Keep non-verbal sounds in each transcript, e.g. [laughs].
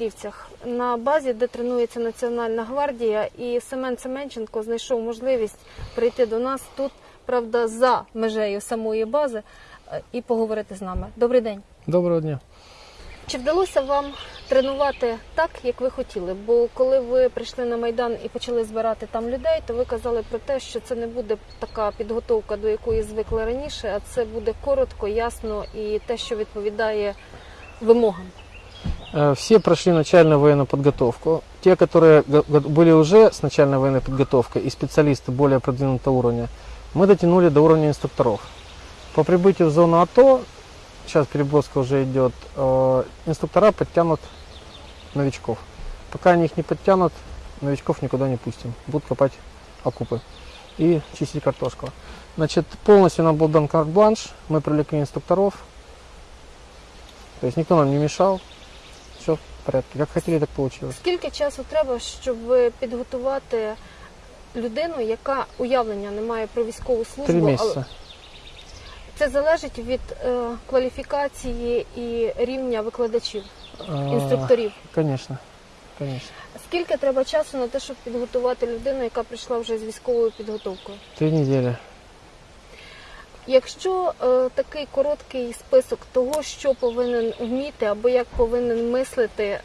Петрівцях на базі, де тренується Національна гвардія, і Семен Семенченко знайшов можливість прийти до нас тут, правда, за межею самої бази е, і поговорити з нами. Добрий день. Доброго дня. Чи вдалося вам тренувати так, як ви хотіли? Бо коли ви прийшли на майдан і почали збирати там людей, то ви казали про те, що це не буде така підготовка, до якої звикли раніше, а це буде коротко, ясно і те, що відповідає вимогам. Э, Все прошли начальную военную подготовку. Те, которые были уже с начальной военной подготовкой и специалисты более продвинутого уровня, мы дотянули до уровня инструкторов. По прибытию в зону АТО, сейчас переброска уже идет, э, инструктора подтянут новичков. Пока они их не подтянут, новичков никуда не пустим. Будут копать окупы и чистить картошку. Значит, полностью нам был дан карт-бланш, мы привлекли инструкторов, то есть никто нам не мешал, все в порядке. Как хотели, так получилось. Скільки часу треба, щоб підготувати людину, яка уявлення не має про військову службу? Три але. Це залежить від е, кваліфікації і рівня викладачів, інструкторів. Конечно, конечно. Скільки треба часу на те, щоб підготувати людину, яка прийшла вже з військовою підготовкою? Три недели. Якщо е, такий короткий список того, що повинен вміти або як повинен мислити,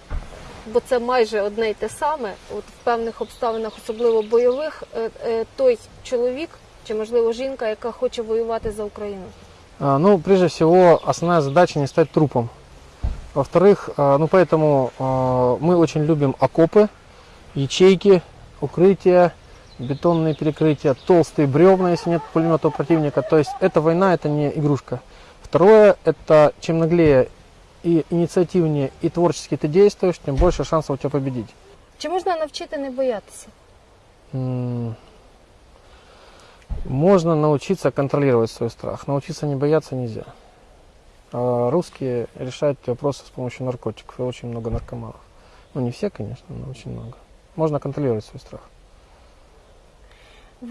бо це майже одне й те саме, от в певних обставинах, особливо бойових, е, е, той чоловік чи можливо жінка, яка хоче воювати за Україну. А, ну, прежде всего, основная задача не стать трупом. Во-вторых, а, ну, поэтому а, мы очень любим окопы, ячейки, укрытия, Бетонные перекрытия, толстые бревна, если нет пулемета у противника. То есть эта война, это не игрушка. Второе, это чем наглее и инициативнее и творчески ты действуешь, тем больше шансов у тебя победить. Чи можна навчити не боятися? М, Можно научиться контролировать свой страх. Научиться не бояться нельзя. А русские решают вопросы с помощью наркотиков. И очень много наркоманов. Ну, не все, конечно, но очень много. Можно контролировать свой страх.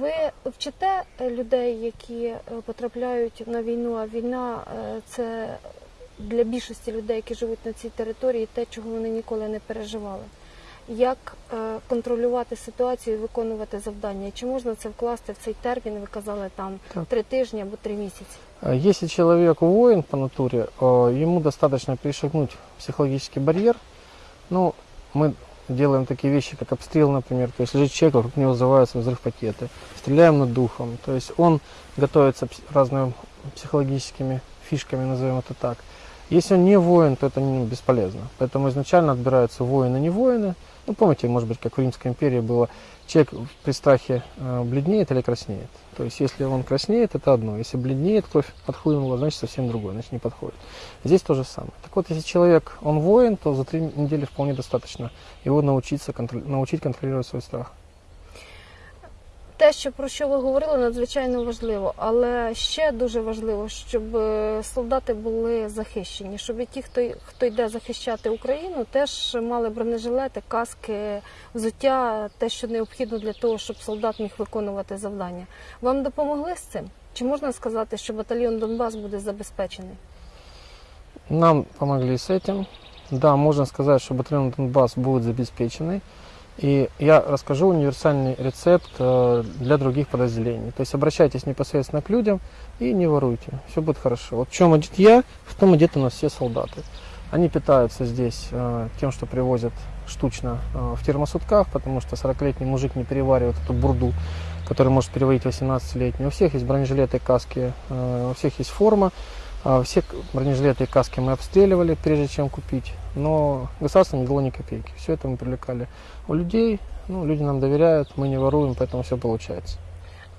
Ви вчите людей, які е, потрапляють на війну, а війна е, це для більшості людей, які живуть на цій території, те, чого вони ніколи не переживали. Як е, контролювати ситуацію і виконувати завдання? Чи можна це вкласти в цей термін? Ви казали там три тижні або три місяці. Если человек воин по натуре, э, ему достаточно перешагнуть психологический барьер. Ну, мы делаем такие вещи, как обстрел, например. То есть лежит человек, вокруг него взрываются взрыв пакеты. Стреляем над духом. То есть он готовится разными психологическими фишками, назовем это так. Если он не воин, то это ну, бесполезно. Поэтому изначально отбираются воины, не воины. Ну, помните, может быть, как в Римской империи было, человек при страхе э, бледнеет или краснеет. То есть, если он краснеет, это одно. Если бледнеет, кровь отхлынула, значит, совсем другое, значит, не подходит. Здесь то же самое. Так вот, если человек, он воин, то за три недели вполне достаточно его научиться, контр- научить контролировать свой страх. Те, що про що ви говорили, надзвичайно важливо, але ще дуже важливо, щоб е, солдати були захищені, щоб і ті, хто хто йде захищати Україну, теж мали бронежилети, каски, взуття, те, що необхідно для того, щоб солдат міг виконувати завдання. Вам допомогли з цим? Чи можна сказати, що батальйон Донбас буде забезпечений? Нам помогли с этим. Да, можно сказать, что батальон Донбасс будет обеспеченный. И я расскажу универсальный рецепт э, для других подразделений. То есть обращайтесь непосредственно к людям и не воруйте. Все будет хорошо. Вот в чем одет я, в том одеты у нас все солдаты. Они питаются здесь э, тем, что привозят штучно э, в термосутках, потому что 40-летний мужик не переваривает эту бурду, который может переварить 18-летний. У всех есть бронежилеты, каски, э, у всех есть форма. А, Все бронежилеты и каски мы обстреливали, прежде чем купить, но государство не дало ни копейки. Все это мы привлекали у людей, ну, люди нам доверяют, мы не воруем, поэтому все получается.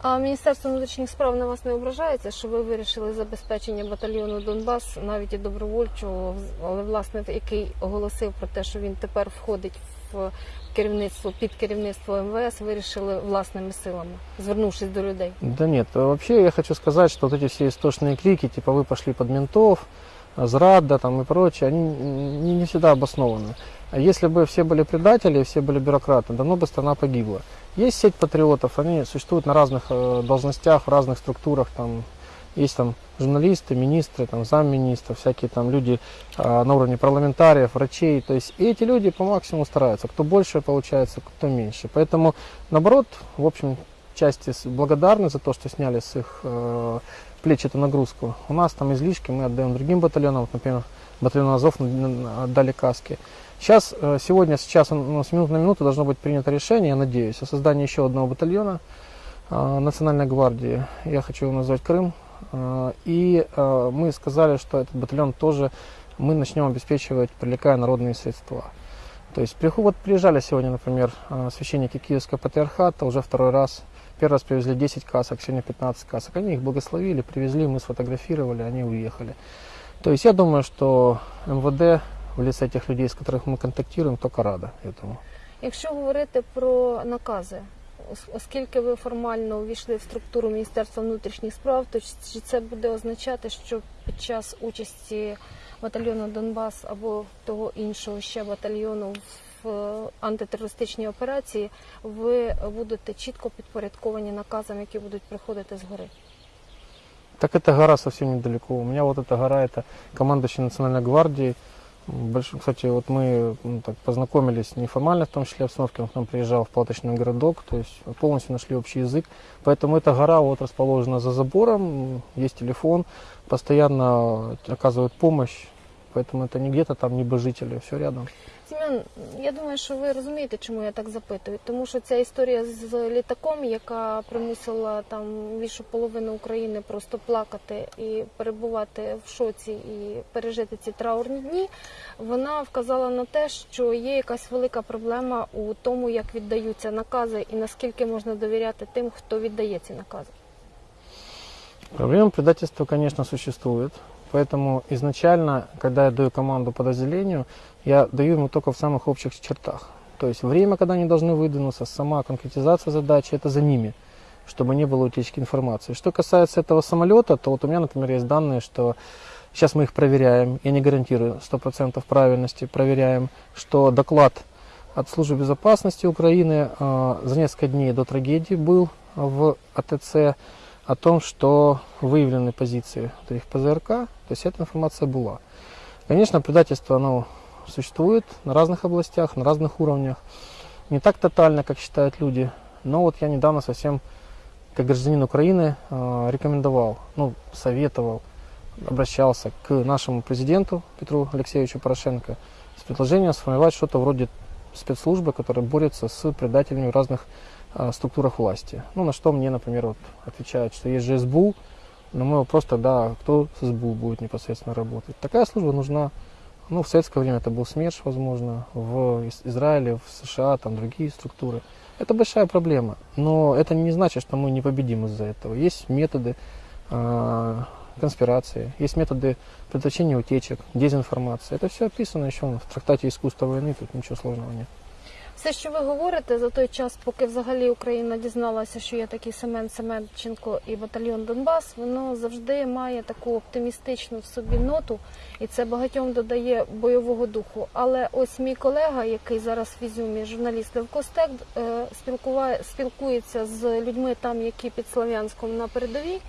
А Міністерство внутрішніх справ на вас не ображається, що ви вирішили забезпечення батальйону Донбас, навіть і добровольчого, але власне який оголосив про те, що він тепер входить в керівництво під керівництво МВС, вирішили власними силами, звернувшись до людей. Да нет, а вообще я хочу сказать, что вот эти все истошные крики, типа вы пошли под ментов, а, зрада там и прочее, они не, не всегда обоснованы. А если бы все были предатели, все были бюрократы, давно бы страна погибла. Есть сеть патриотов, они существуют на разных э, должностях, в разных структурах, там, Есть там журналисты, министры, там замминистров, всякие там люди а, на уровне парламентариев, врачей. То есть и эти люди по максимуму стараются. Кто больше получается, кто меньше. Поэтому, наоборот, в общем, части благодарны за то, что сняли с их э, плеч эту нагрузку. У нас там излишки мы отдаем другим батальонам, Вот, например, батальон Азов отдали каски. Сейчас, э, сегодня, сейчас, ну, с минуты на минуту должно быть принято решение, я надеюсь, о создании еще одного батальона э, Национальной гвардии. Я хочу его назвать Крым. Э, И э, мы сказали, что этот батальон тоже мы начнем обеспечивать, привлекая народные средства. То есть вот приезжали сегодня, например, э, священники Киевского патриархата, уже второй раз. Первый раз привезли 10 касок, сегодня 15 касок. Они их благословили, привезли, мы сфотографировали, они уехали. То есть я думаю, что МВД в лице тех людей, с которых мы контактируем, только рада этому. Якщо говорити про накази, ос- оскільки ви формально увійшли в структуру Міністерства внутрішніх справ, то чи це буде означати, що під час участі батальйону Донбас або того іншого ще батальйону в е, антитерористичній операції ви будете чітко підпорядковані наказам, які будуть приходити згори? Так эта гора совсем недалеко. У меня вот эта гора, это командующий Национальной гвардии. М, Больш... Кстати, вот мы ну, так, познакомились неформально, в том числе обстановке, он к нам приезжал в палаточный городок, то есть полностью нашли общий язык. Поэтому эта гора вот расположена за забором, м, есть телефон, постоянно оказывают помощь, поэтому это не где-то там небожители, все рядом. Сім'ян, я думаю, що ви розумієте, чому я так запитую. Тому що ця історія з літаком, яка примусила там більшу половину України просто плакати і перебувати в шоці і пережити ці траурні дні, вона вказала на те, що є якась велика проблема у тому, як віддаються накази і наскільки можна довіряти тим, хто віддає ці накази. Проблема предательства, конечно, существует. Поэтому изначально, когда я даю команду подразделению, я даю ему только в самых общих чертах. То есть время, когда они должны выдвинуться, сама конкретизация задачи, это за ними, чтобы не было утечки информации. Что касается этого самолета, то вот у меня, например, есть данные, что сейчас мы их проверяем, я не гарантирую 100% правильности, проверяем, что доклад от Службы безопасности Украины э, за несколько дней до трагедии был в АТЦ о том, что выявлены позиции этих ПЗРК, то есть эта информация была. Конечно, предательство оно существует на разных областях, на разных уровнях. Не так тотально, как считают люди, но вот я недавно совсем, как гражданин Украины, э, рекомендовал, ну, советовал, обращался к нашему президенту Петру Алексеевичу Порошенко с предложением сформировать что-то вроде спецслужбы, которая борется с предателями в разных э, структурах власти. Ну, на что мне, например, вот отвечают, что есть же СБУ, но мы вопрос тогда, кто с СБУ будет непосредственно работать. Такая служба нужна. Ну, в советское время это был СМЕРШ, возможно, в Израиле, в США, там другие структуры. Это большая проблема, но это не значит, что мы не победим из-за этого. Есть методы э, конспирации, есть методы предотвращения утечек, дезинформации. Это все описано еще в трактате «Искусство войны», тут ничего сложного нет. Все, що ви говорите за той час, поки взагалі Україна дізналася, що є такий Семен Семенченко і батальйон Донбас, воно завжди має таку оптимістичну в собі ноту, і це багатьом додає бойового духу. Але ось мій колега, який зараз в Ізюмі, журналіст Левкостек, е, спілкуває, спілкується з людьми там, які під Слов'янськом на передовій.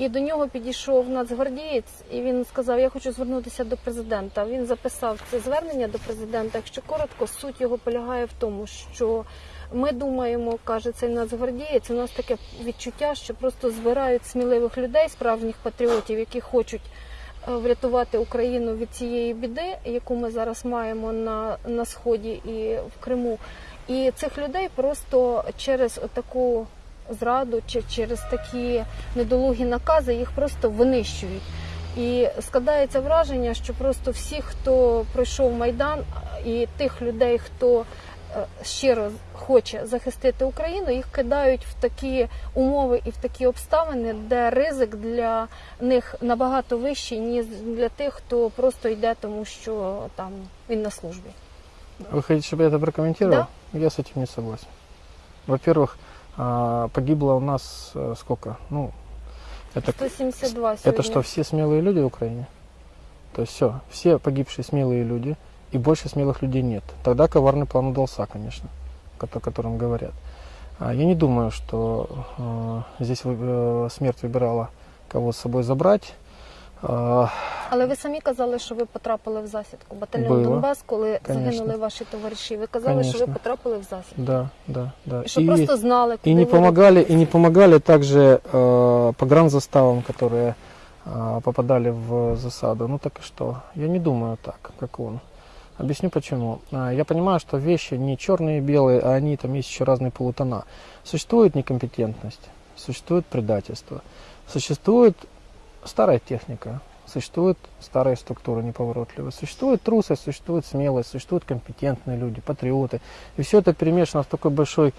І до нього підійшов нацгвардієць, і він сказав: Я хочу звернутися до президента. Він записав це звернення до президента. Якщо коротко, суть його полягає в тому, що ми думаємо, каже цей нацгвардієць. У нас таке відчуття, що просто збирають сміливих людей, справжніх патріотів, які хочуть е, врятувати Україну від цієї біди, яку ми зараз маємо на, на сході і в Криму. І цих людей просто через таку зраду чи через такі недолугі накази їх просто винищують. І складається враження, що просто всі, хто пройшов майдан, і тих людей, хто е, щиро хоче захистити Україну, їх кидають в такі умови і в такі обставини, де ризик для них набагато вищий, ніж для тих, хто просто йде, тому що там він на службі. Вы хотите, чтобы я это прокомментировал? Я с этим не согласен. Во-первых, а, погибло у нас э, сколько? Ну, это, 172 сьогодні. это что, все смелые люди в Украине? То есть все, все погибшие смелые люди, и больше смелых людей нет. Тогда коварный план удался, конечно, о котором говорят. А, Я не думаю, что э, здесь э, смерть выбирала кого с собой забрать. А, Але ви самі казали, що ви потрапили в засідку. Батальйон Було. Донбас, коли Конечно. загинули ваші товариші, ви казали, що ви Конечно. потрапили в засідку. Да, да, да. І що просто знали, куди и не ви помогали, рухаєтесь. и не помогали также э, погранзаставам, которые э, попадали в засаду. Ну так и что? Я не думаю так, как он. Объясню почему. А, Я понимаю, что вещи не черные и белые, а они там есть еще разные полутона. Существует некомпетентность, существует предательство, существует старая техника, существует старая структура неповоротливая, существует трусость, существует смелость, существуют компетентные люди, патриоты. И все это перемешано в такой большой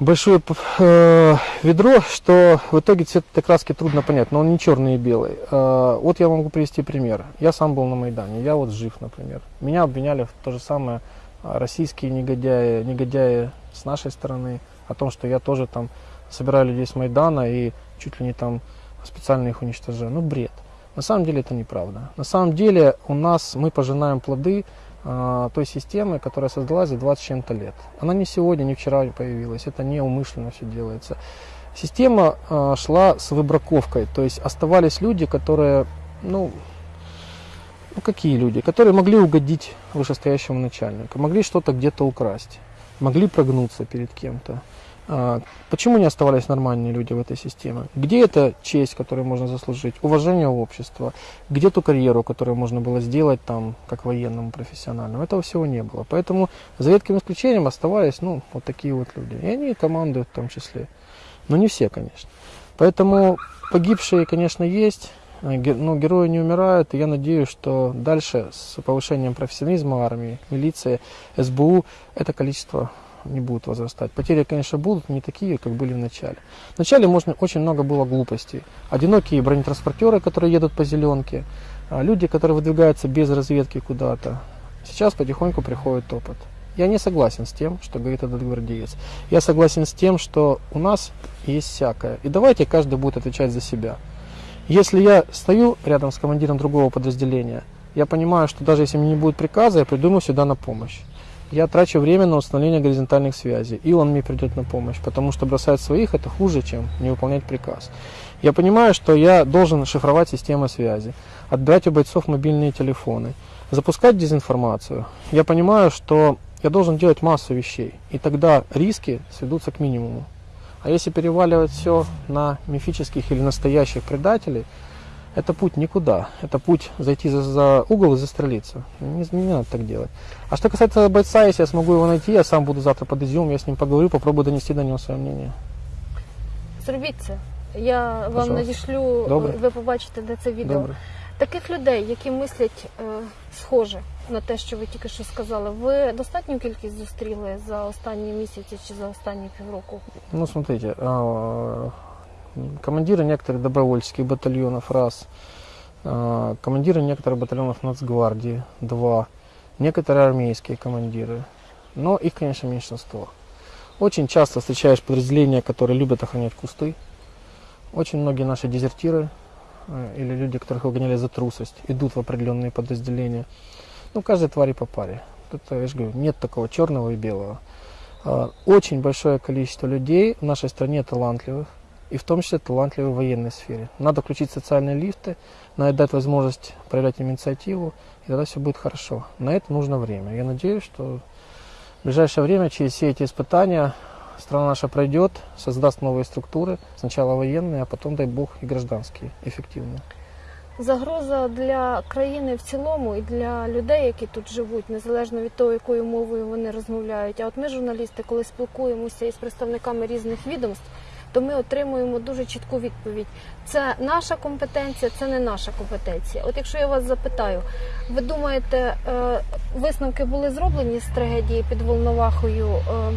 большое э, ведро, что в итоге цвет этой краски трудно понять, но он не черный и белый. Э, вот я могу привести пример. Я сам был на Майдане, я вот жив, например. Меня обвиняли в то же самое а, российские негодяи, негодяи с нашей стороны, о том, что я тоже там собираю людей с Майдана и чуть ли не там специально их уничтожаю. Ну, бред. На самом деле это неправда. На самом деле у нас, мы пожинаем плоды а, той системы, которая создалась за 20 с чем-то лет. Она не сегодня, не вчера появилась, это не умышленно все делается. Система а, шла с выбраковкой, то есть оставались люди, которые, ну, ну какие люди, которые могли угодить вышестоящему начальнику, могли что-то где-то украсть, могли прогнуться перед кем-то. А, Почему не оставались нормальные люди в этой системе? Где эта честь, которую можно заслужить? Уважение общества? Где ту карьеру, которую можно было сделать там, как военному профессиональному? Этого всего не было. Поэтому за редким исключением оставались, ну, вот такие вот люди. И они командуют в том числе. Но не все, конечно. Поэтому погибшие, конечно, есть. э, Но герои не умирают. И я надеюсь, что дальше с повышением профессионализма армии, милиции, СБУ, это количество не будет возрастать. Потери, конечно, будут не такие, как были в начале. В начале можно, очень много было глупостей. Одинокие бронетранспортеры, которые едут по зеленке, а, люди, которые выдвигаются без разведки куда-то. Сейчас потихоньку приходит опыт. Я не согласен с тем, что говорит этот гвардеец. Я согласен с тем, что у нас есть всякое. И давайте каждый будет отвечать за себя. Если я стою рядом с командиром другого подразделения, я понимаю, что даже если мне не будет приказа, я приду ему сюда на помощь. Я трачу время на установление горизонтальных связей, и он мне придет на помощь, потому что бросать своих это хуже, чем не выполнять приказ. Я понимаю, что я должен шифровать системы связи, отбирать у бойцов мобильные телефоны, запускать дезинформацию. Я понимаю, что я должен делать массу вещей, и тогда риски сведутся к минимуму. А если переваливать все на мифических или настоящих предателей, это путь никуда. Это путь зайти за, за угол и застрелиться. Не, не надо так делать. А что касается бойца, если я смогу его найти, я сам буду завтра под Изюм, я с ним поговорю, попробую донести до него свое мнение. Зробіть це. Я вам Пожалуйста. надішлю, Добре. ви побачите, де це відео. Добре. Таких людей, які мислять е, схоже на те, що ви тільки що сказали, ви достатню кількість зустріли за останні місяці чи за останні півроку? Ну, смотрите, а, командиры некоторых добровольческих батальонов, раз, а, командиры некоторых батальонов Нацгвардии, два, некоторые армейские командиры, но их, конечно, меньшинство. Очень часто встречаешь подразделения, которые любят охранять кусты. Очень многие наши дезертиры э, или люди, которых выгоняли за трусость, идут в определенные подразделения. Ну, каждой твари по паре. Тут, я же говорю, нет такого черного и белого. А, Очень большое количество людей в нашей стране талантливых, и в том числе талантливых в военной сфере. Надо включить социальные лифты, надо дать возможность проявлять инициативу, и тогда все будет хорошо. На это нужно время. Я надеюсь, что в ближайшее время через все эти испытания страна наша пройдет, создаст новые структуры, сначала военные, а потом, дай бог, и гражданские, эффективные. Загроза для країни в цілому і для людей, які тут живуть, незалежно від того, якою мовою вони розмовляють. А от ми, журналісти, коли спілкуємося із представниками різних відомств, То ми отримуємо дуже чітку відповідь. Це наша компетенція, це не наша компетенція. От якщо я вас запитаю, ви думаєте, е, висновки були зроблені з трагедії під Волновахою е,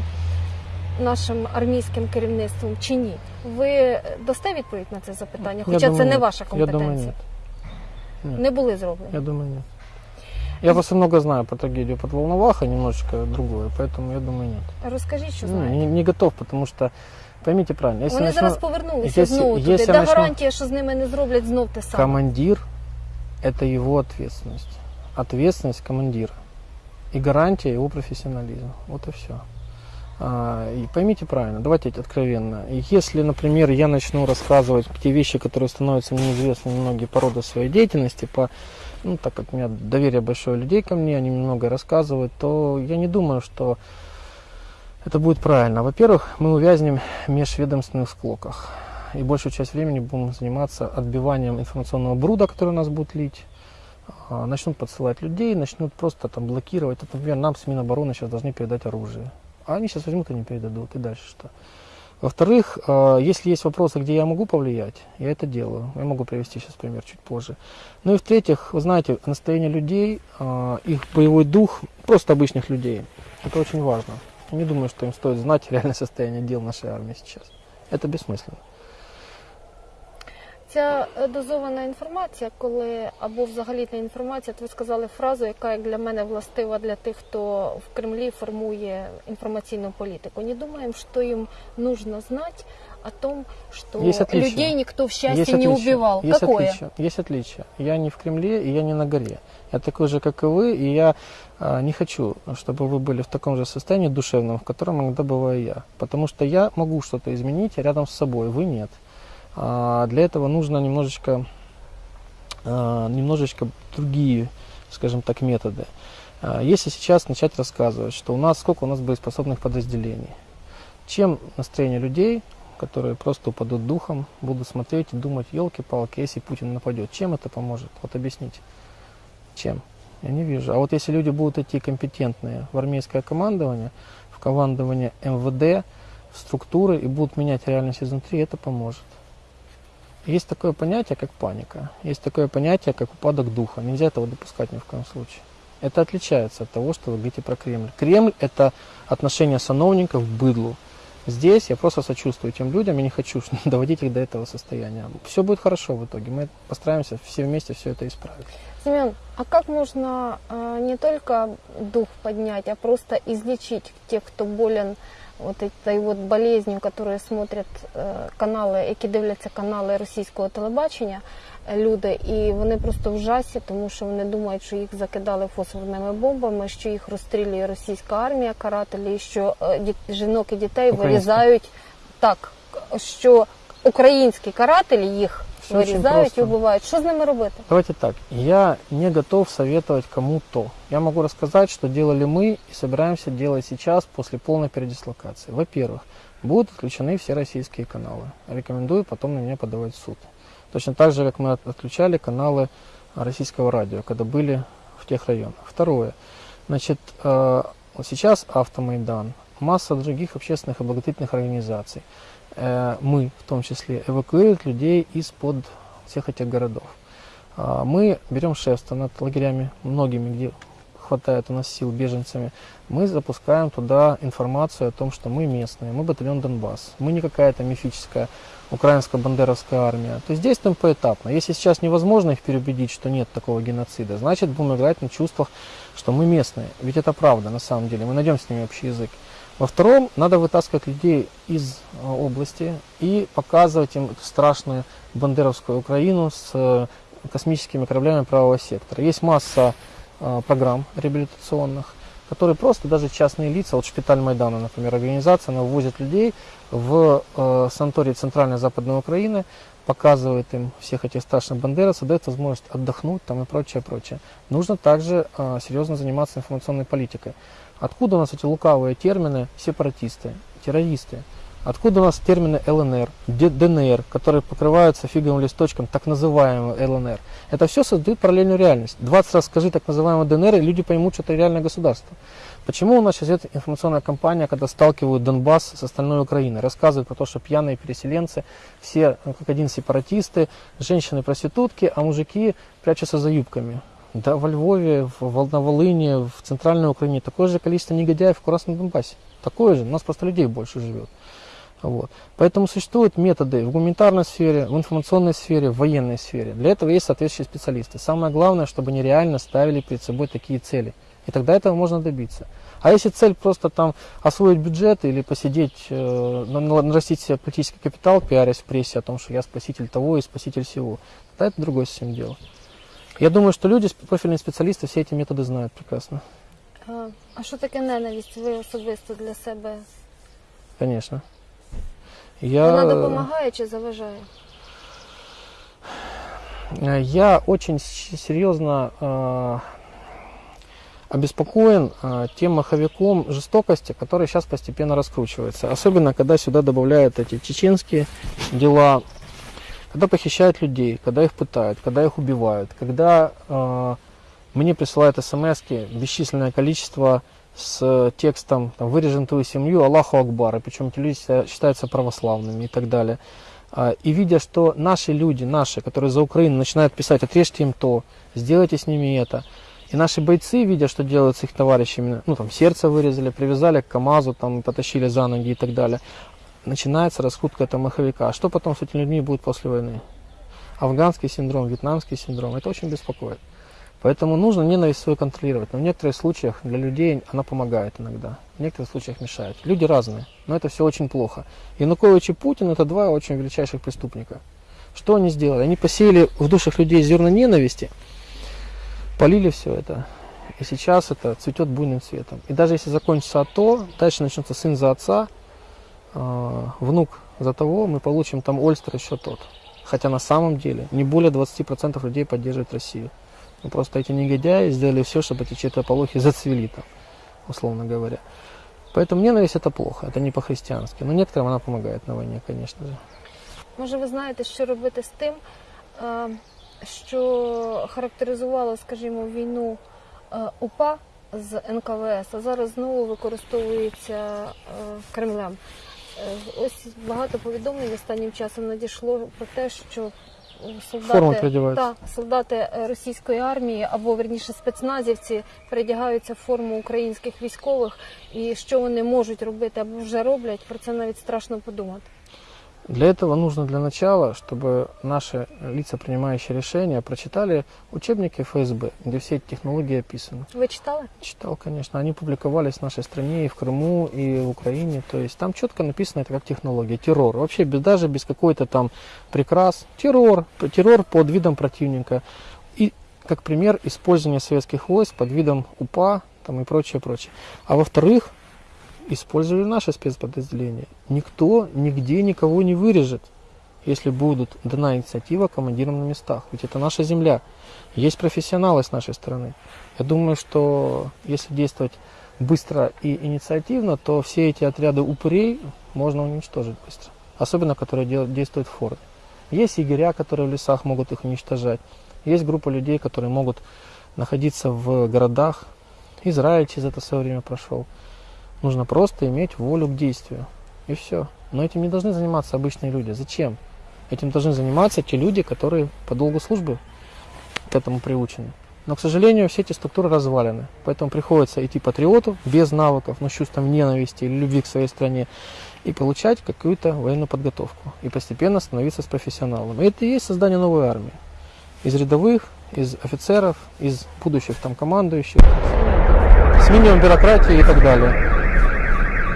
нашим армійським керівництвом чи ні? Ви дасте відповідь на це запитання? Я Хоча це не ваша Я компетенція. думаю, нет. Не були зроблені. Я думаю, нет. Я просто много знаю про трагедию под Волновахой, немножечко другое, поэтому я думаю, нет. Розкажіть, що Ну, не, не готов, потому что, поймите правильно, если Вони начну- зараз повернулися якщо- знову туди. якщо Де начну- гарантія, що з ними не зроблять знов те саме? командир – это его ответственность. Ответственность командира. И гарантия его профессионализма. Вот и все. А, И поймите правильно, давайте откровенно. Если, например, я начну рассказывать те вещи, которые становятся мне известны многие по роду своей деятельности, по, ну, так как у меня доверие большое людей ко мне, они мне много рассказывают, то я не думаю, что это будет правильно. Во-первых, мы увязнем в межведомственных склоках. И большую часть времени будем заниматься отбиванием информационного бруда, который нас будет лить. А, Начнут подсылать людей, начнут просто там блокировать. Например, нам с Минобороны сейчас должны передать оружие. А они сейчас возьмут и не передадут. И дальше что? Во-вторых, э, если есть вопросы, где я могу повлиять, я это делаю. Я могу привести сейчас пример чуть позже. Ну и в-третьих, вы знаете, настроение людей, э, их боевой дух, просто обычных людей, это очень важно. Я не думаю, что им стоит знать реальное состояние дел нашей армии сейчас. Это бессмысленно. Ця е, дозована інформація, коли або взагалі не інформація, то ви сказали фразу, яка як для мене властива для тих, хто в Кремлі формує інформаційну політику. Не думаем, что им нужно знать о том, что Есть отличия. людей никто в Есть счастье не отличия. убивал. Есть Какое? отличия. Есть отличия. Я не в Кремле и я не на горе. Я такой же, как и вы, и я а, не хочу, чтобы вы были в таком же состоянии душевном, в котором иногда бываю я. Потому что я могу что-то изменить рядом с собой, вы нет. А, для этого нужно немножечко, а, немножечко другие, скажем так, методы. А, Если сейчас начать рассказывать, что у нас сколько у нас боеспособных подразделений, чем настроение людей, которые просто упадут духом, будут смотреть и думать, елки-палки, если Путин нападет, чем это поможет? Вот объясните. Чем? Я не вижу. А вот если люди будут идти компетентные в армейское командование, в командование МВД, в структуры и будут менять реальность изнутри, это поможет. Есть такое понятие, как паника. Есть такое понятие, как упадок духа. Нельзя этого допускать ни в коем случае. Это отличается от того, что вы говорите про Кремль. Кремль – это отношение сановников к быдлу. Здесь я просто сочувствую тем людям и не хочу [laughs] доводить их до этого состояния. Все будет хорошо в итоге. Мы постараемся все вместе все это исправить. Семен, а как можно э, не только дух поднять, а просто излечить тех, кто болен вот этой вот болезнью, которые смотрять е, канали, які дивляться канали російського телебачення, е, люди, і вони просто в жасі, тому що вони думають, що їх закидали фосфорними бомбами, що їх розстрілює російська армія, карателі, що е, діт- жінок і дітей Українська. вирізають так, що українські карателі їх Все і просто. вбивають. Що з ними робити? Давайте так. Я не готов советовать кому-то. Я могу рассказать, что делали мы и собираемся делать сейчас после полной передислокации. Во-первых, будут отключены все российские каналы. Рекомендую потом на меня подавать в суд. Точно так же, как мы от- отключали каналы российского радио, когда были в тех районах. Второе. Значит, э, сейчас Автомайдан, масса других общественных и благотворительных организаций, мы в том числе, эвакуируют людей из-под всех этих городов. А, Мы берем шефство над лагерями, многими, где хватает у нас сил беженцами. Мы запускаем туда информацию о том, что мы местные, мы батальон Донбасс. Мы не какая-то мифическая украинская бандеровская армия. То есть действуем поэтапно. Если сейчас невозможно их переубедить, что нет такого геноцида, значит будем играть на чувствах, что мы местные. Ведь это правда на самом деле. Мы найдем с ними общий язык. Во втором, надо вытаскивать людей из э, области и показывать им эту страшную бандеровскую Украину с э, космическими кораблями правого сектора. Есть масса э, программ реабилитационных, которые просто даже частные лица, вот Шпиталь Майдана, например, организация, она ввозит людей в э, санатории Центральной Западной Украины, показывает им всех этих страшных бандеровцев, дает возможность отдохнуть там и прочее, прочее. Нужно также серьезно заниматься информационной политикой. Откуда у нас эти лукавые термины сепаратисты, террористы? Откуда у нас термины ЛНР, ДНР, которые покрываются фиговым листочком так называемого ЛНР? Это все создает параллельную реальность. 20 раз скажи так называемый ДНР, и люди поймут, что это реальное государство. Почему у нас сейчас идет информационная кампания, когда сталкивают Донбасс с остальной Украиной, рассказывают про то, что пьяные переселенцы, все ну, как один сепаратисты, женщины-проститутки, а мужики прячутся за юбками. Да, во Львове, в на Волыне, в Центральной Украине такое же количество негодяев, как у нас на Донбассе. Такое же, у нас просто людей больше живет. Вот. Поэтому существуют методы в гуманитарной сфере, в информационной сфере, в военной сфере. Для этого есть соответствующие специалисты. Самое главное, чтобы они реально ставили перед собой такие цели. И тогда этого можно добиться. А если цель просто там освоить бюджет или посидеть, э, на- на- нарастить себе политический капитал, пиарясь в прессе о том, что я спаситель того и спаситель всего, тогда это другое совсем дело. Я думаю, что люди, профильные специалисты, все эти методы знают прекрасно. Е, А що таке ненависть? Ви особисто для себе конечно. Я, Вона допомагає чи заважає? э, я очень серьезно э, обеспокоен э, тем маховиком жестокости, который сейчас постепенно раскручивается. Особенно, когда сюда добавляют эти чеченские дела, когда похищают людей, когда их пытают, когда их убивают, когда э, мне присылают смс бесчисленное количество с текстом там, «Вырежем твою семью, Аллаху Акбар», и причем эти люди считают- считаются православными и так далее. А, И видя, что наши люди, наши, которые за Украину, начинают писать «отрежьте им то», «сделайте с ними это», и наши бойцы, видя, что делают с их товарищами, ну там сердце вырезали, привязали к КАМАЗу, там потащили за ноги и так далее, начинается раскрутка этого маховика. А что потом с этими людьми будет после войны? Афганский синдром, вьетнамский синдром, это очень беспокоит. Поэтому нужно ненависть свою контролировать. Но в некоторых случаях для людей она помогает иногда, в некоторых случаях мешает. Люди разные, но это все очень плохо. Янукович и Путин это два очень величайших преступника. Что они сделали? Они посеяли в душах людей зерна ненависти, полили все это. И сейчас это цветет буйным цветом. И даже если закончится АТО, дальше начнется сын за отца, э, внук за того, мы получим там Ольстер еще тот. Хотя на самом деле не более 20% людей поддерживает Россию. Ну, просто эти негодяи сделали все, чтобы эти чертополохи зацвели там, условно говоря. Поэтому ненависть это плохо, это не по-христиански. Но некоторым она помогает на войне, конечно же. Може, ви знаєте, що робити з тим, е, що характеризувало, скажімо, війну е, УПА з НКВС, а зараз знову використовується е, Кремлем. Е, Ось багато повідомлень останнім часом надійшло про те, що солдати, та, солдати е, російської армії або верніше спецназівці передягаються в форму українських військових, і що вони можуть робити або вже роблять, про це навіть страшно подумати. Для этого нужно для начала, чтобы наши лица, принимающие решения, прочитали учебники ФСБ, где все эти технологии описаны. Ви читали? Читал, конечно. Они публиковались в нашей стране и в Крыму, и в Украине. То есть там четко написано это как технология. Террор. Вообще без, даже без какой-то там прикрас. Террор. Террор под видом противника. И, как пример, использование советских войск под видом УПА там, и прочее, прочее. А во-вторых, использовали наши спецподразделения. Никто нигде никого не вырежет, если будут дана инициатива командирам на местах. Ведь это наша земля. Есть профессионалы с нашей стороны. Я думаю, что если действовать быстро и инициативно, то все эти отряды упырей можно уничтожить быстро. Особенно, которые действуют в форме. Есть егеря, которые в лесах могут их уничтожать. Есть группа людей, которые могут находиться в городах. Израиль через это все время прошел. Нужно просто иметь волю к действию. И все. Но этим не должны заниматься обычные люди. Зачем? Этим должны заниматься те люди, которые по долгу службы к этому приучены. Но, к сожалению, все эти структуры развалены. Поэтому приходится идти патриоту без навыков, но с чувством ненависти или любви к своей стране и получать какую-то военную подготовку. И постепенно становиться с профессионалом. И это и есть создание новой армии. Из рядовых, из офицеров, из будущих там командующих, с минимум бюрократии и так далее.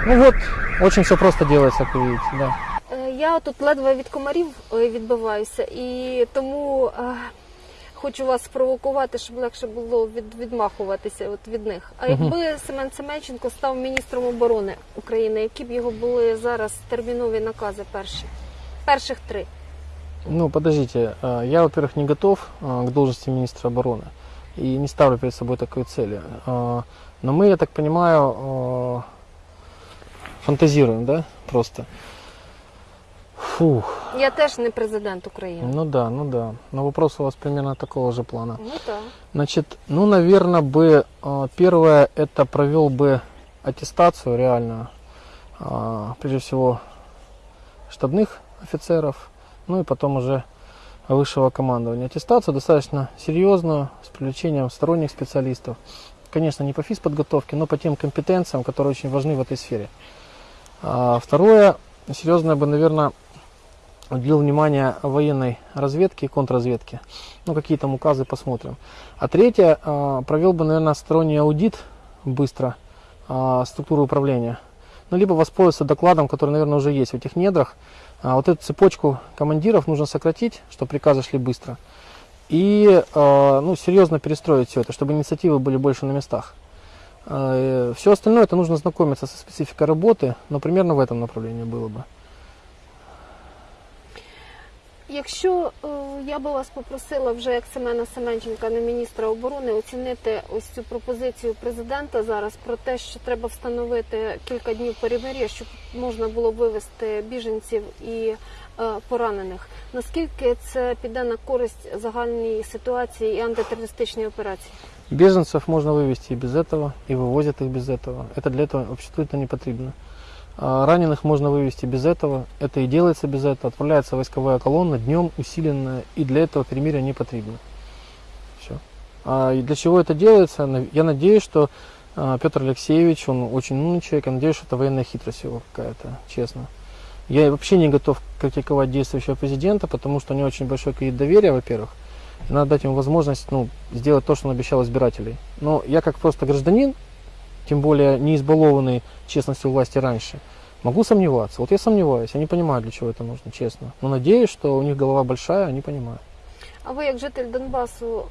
Ну вот, очень все просто делается, как вы видите, да. Е, Я тут ледве від комарів е, відбиваюся, і тому е, хочу вас спровокувати, щоб легше було від, відмахуватися от від них. А Мгм. якби Семен Семенченко став міністром оборони України, які б його були зараз термінові накази перші? Перших три. Ну, подождите, э, я, во-первых, не готов э, к должности министра обороны и не ставлю перед собой такой цели. Э, Но мы, я так понимаю, фантазируем, да, просто. Фух, Я теж не президент України. ну да, ну да. Но вопрос у вас примерно такого же плана. Ну так. Значит, ну, наверное, бы э, первое это провел бы аттестацию реальную, а, прежде всего штабных офицеров, ну и потом уже высшего командования. Аттестацию достаточно серьезную, с привлечением сторонних специалистов. Конечно, не по физподготовке, но по тем компетенциям, которые очень важны в этой сфере. А, второе, серьезное бы, наверное, уделил внимание военной разведке и контрразведке. Ну, какие там указы, посмотрим. А третье, а, провел бы, наверное, сторонний аудит быстро а, структуры управления. Ну, либо воспользоваться докладом, который, наверное, уже есть в этих недрах. Вот эту цепочку командиров нужно сократить, чтобы приказы шли быстро. И ну, серьезно перестроить все это, чтобы инициативы были больше на местах. Все остальное это нужно знакомиться со спецификой работы, но примерно в этом направлении было бы. Якщо е, я би вас попросила вже як Семена Семенченка, не міністра оборони, оцінити ось цю пропозицію президента зараз про те, що треба встановити кілька днів перемир'я, щоб можна було вивезти біженців і е, поранених. Наскільки це піде на користь загальній ситуації і антитерористичній операції? Беженцев можно вывести и без этого, и вывозят их без этого. Это для этого обществу это не потребно. А Раненых можно вывести без этого, это и делается без этого. Отправляется войсковая колонна днем усиленная, и для этого перемирия не потребно. Все. А для чего это делается? Я надеюсь, что а, Петр Алексеевич, он очень умный человек, я надеюсь, что это военная хитрость его какая-то, честно. Я вообще не готов критиковать действующего президента, потому что у него очень большой кредит доверия, во-первых И надо дать ему возможность ну, сделать то, что он обещал избирателей. Но я как просто гражданин, тем более не избалованный честностью власти раньше, могу сомневаться. Вот я сомневаюсь, я не понимаю, для чего это нужно, честно. Но надеюсь, что у них голова большая, они понимают. А ви, як житель Донбасу,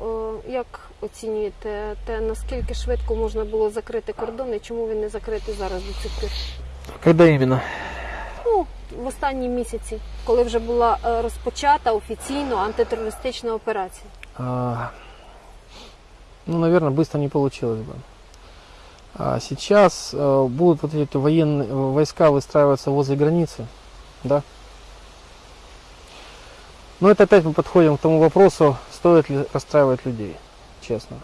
е, як оцінюєте те, наскільки швидко можна було закрити кордон і чому він не закритий зараз до цих пір? Когда именно? Ну, в останні місяці, коли вже була е, розпочата офіційно антитерористична операція. А, ну, наверное, быстро не получилось бы. А сейчас э, будут вот эти военные э, войска выстраиваться возле границы, да? Но это опять мы подходим к тому вопросу, стоит ли расстраивать людей, честно.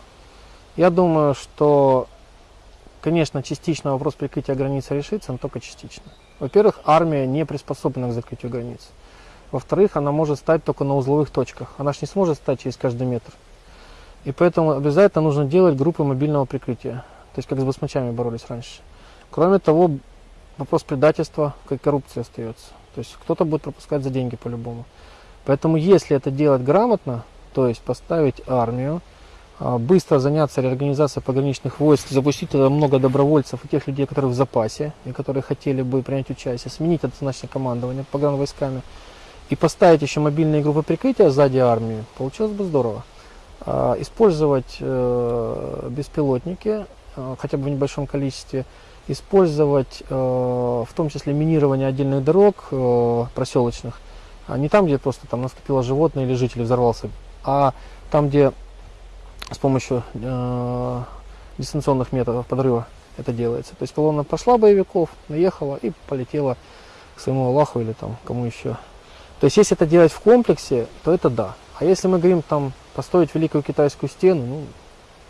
Я думаю, что, конечно, частично вопрос прикрытия границы решится, но только частично. Во-первых, армия не приспособлена к закрытию границ. Во-вторых, она может стать только на узловых точках. Она же не сможет стать через каждый метр. И поэтому обязательно нужно делать группы мобильного прикрытия. То есть как с басмачами боролись раньше. Кроме того, вопрос предательства, как коррупции остается. То есть кто-то будет пропускать за деньги по-любому. Поэтому если это делать грамотно, то есть поставить армию, быстро заняться реорганизацией пограничных войск, запустить туда много добровольцев и тех людей, которые в запасе и которые хотели бы принять участие, сменить это значное командование погранвойсками и поставить еще мобильные группы прикрытия сзади армии, получилось бы здорово. А, Использовать э, беспилотники, э, хотя бы в небольшом количестве, использовать э, в том числе минирование отдельных дорог проселочных, а не там, где просто там наступило животное или житель взорвался, а там, где с помощью э, дистанционных методов подрыва это делается. То есть колонна прошла боевиков, наехала и полетела к своему Аллаху или там кому еще. То есть если это делать в комплексе, то это да. А если мы говорим там построить великую китайскую стену, ну,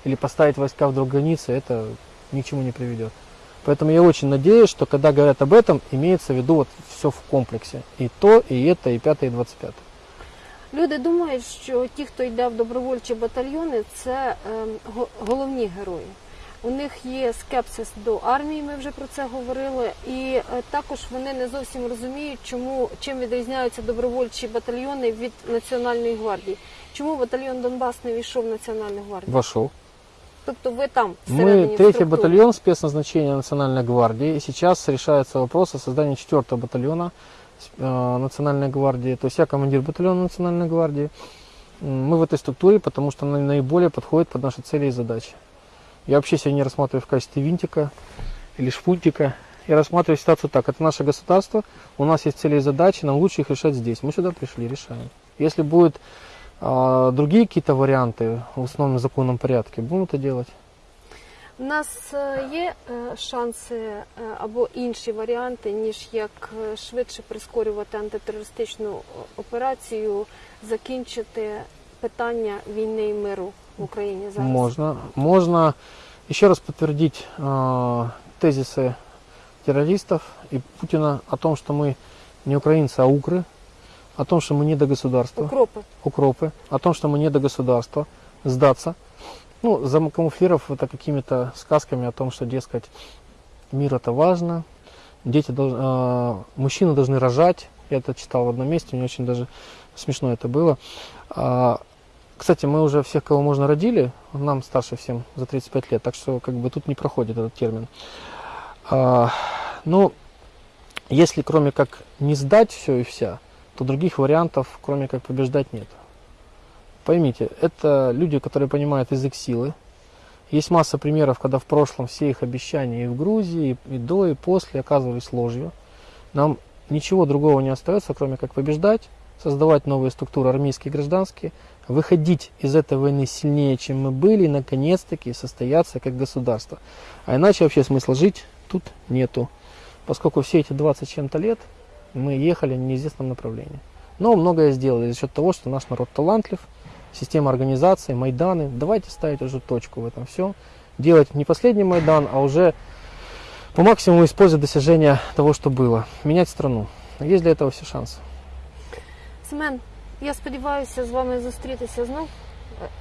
или поставить войска вдруг границы, это ни к чему не приведет. Поэтому я очень надеюсь, что когда говорят об этом, имеется в виду вот все в комплексе. И то, и это, и пятое, и двадцать пятое. Люди думають, що ті, хто йде в добровольчі батальйони, це ем, го- головні герої. У них є скепсис до армії, ми вже про це говорили, і е, також вони не зовсім розуміють, чому чим відрізняються добровольчі батальйони від Національної гвардії. Чому батальйон Донбас не війшов в Національну гвардію? Вошел. Тобто ви там всередині Мы третий структурі. батальон спецназначения Национальной гвардии. И сейчас решается вопрос о создании четвертого батальона э, Национальной гвардии. То есть я командир батальона Национальной гвардии. Мы в этой структуре, потому что она наиболее подходит под наши цели и задачи. Я вообще себя не рассматриваю в качестве винтика или шпунтика. Я рассматриваю ситуацию так. Это наше государство, у нас есть цели и задачи, нам лучше их решать здесь. Мы сюда пришли, решаем. Если будут а, другие какие-то варианты в основном законном порядке, будем это делать. У нас е, є е, шанси е, або інші варіанти, ніж як е, швидше прискорювати антитерористичну о- операцію, закінчити питання війни і миру в Україні зараз. Можно. Можно еще раз подтвердить э, тезисы террористов и Путина о том, что мы не украинцы, а укры, о том, что мы не до государства, Укропи. укропы, о том, что мы не до государства, сдаться. Ну, замакамуфлировав это какими-то сказками о том, что, дескать, мир это важно, дети должны, э, мужчины должны рожать. Я это читал в одном месте, мне очень даже смешно это было. А, кстати, мы уже всех, кого можно, родили, нам старше всем за 35 лет, так что как бы тут не проходит этот термин. А, ну, если кроме как не сдать все и вся, то других вариантов, кроме как побеждать, нет. Поймите, это люди, которые понимают язык силы. Есть масса примеров, когда в прошлом все их обещания и в Грузии, и до, и после оказывались ложью. Нам ничего другого не остается, кроме как побеждать, создавать новые структуры армейские и гражданские, выходить из этой войны сильнее, чем мы были, и наконец-таки состояться как государство. А иначе вообще смысла жить тут нету, поскольку все эти 20 с чем-то лет мы ехали в неизвестном направлении. Но многое сделали за счет того, что наш народ талантлив, система организации, Майданы. Давайте ставить уже точку в этом все. Делать не последний Майдан, а уже по максимуму использовать достижения того, что было. Менять страну. Есть для этого все шансы. Семен, я сподіваюся з вами зустрітися знов.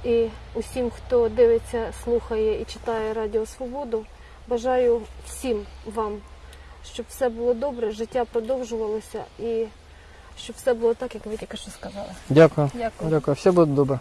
Е, І усім, хто дивиться, слухає і читає Радіо Свободу, бажаю всім вам, щоб все було добре, життя продовжувалося і щоб все було так, як ви тільки що сказали. Дякую. Дякую. Дякую. Все буде добре.